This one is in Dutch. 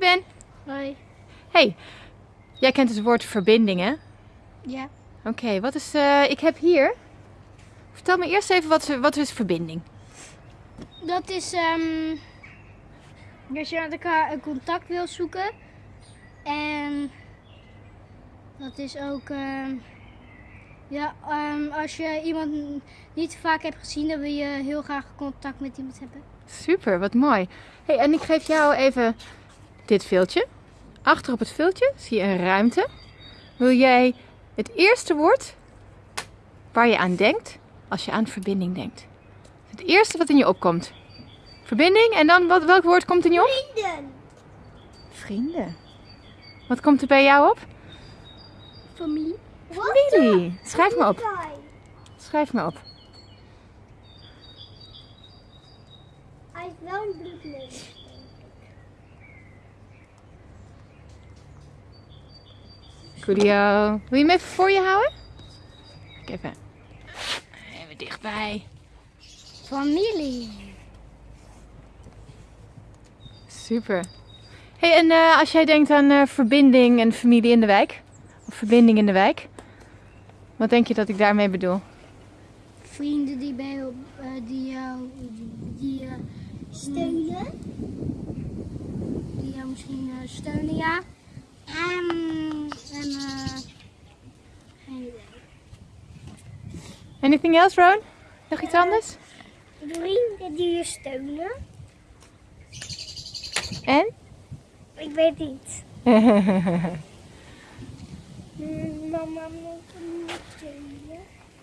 Ben. Hoi. Hey, jij kent het woord verbinding, hè? Ja. Oké, wat is. eh, ik heb hier. Vertel me eerst even wat, wat is verbinding? Dat is ehm als je met elkaar een contact wil zoeken. En dat is ook ehm, ja, ehm, als je iemand niet vaak hebt gezien, dan wil je heel graag contact met iemand hebben. Super, wat mooi. Hey, en ik geef jou even dit viltje. Achter op het viltje zie je een ruimte. Wil jij het eerste woord waar je aan denkt als je aan verbinding denkt? Het eerste wat in je opkomt. Verbinding en dan wat, welk woord komt in je op? Vrienden. Vrienden. Wat komt er bij jou op? Familie. Familie. Schrijf me op. Schrijf me op. Hij is wel een bloedneus. Coolio. Wil je hem even voor je houden? Kijk even. Even dichtbij. Familie. Super. Hey, en eh, als jij denkt aan eh, verbinding en familie in de wijk, of verbinding in de wijk, wat denk je dat ik daarmee bedoel? Vrienden die bij jou, eh, die jou die, eh, steunen. Die jou misschien eh, steunen, ja. En, en eh, geen idee. Anything else, Ron? Nog iets anders? Vrienden die je steunen. En? Ik weet niet. Mama moet me niet steunen.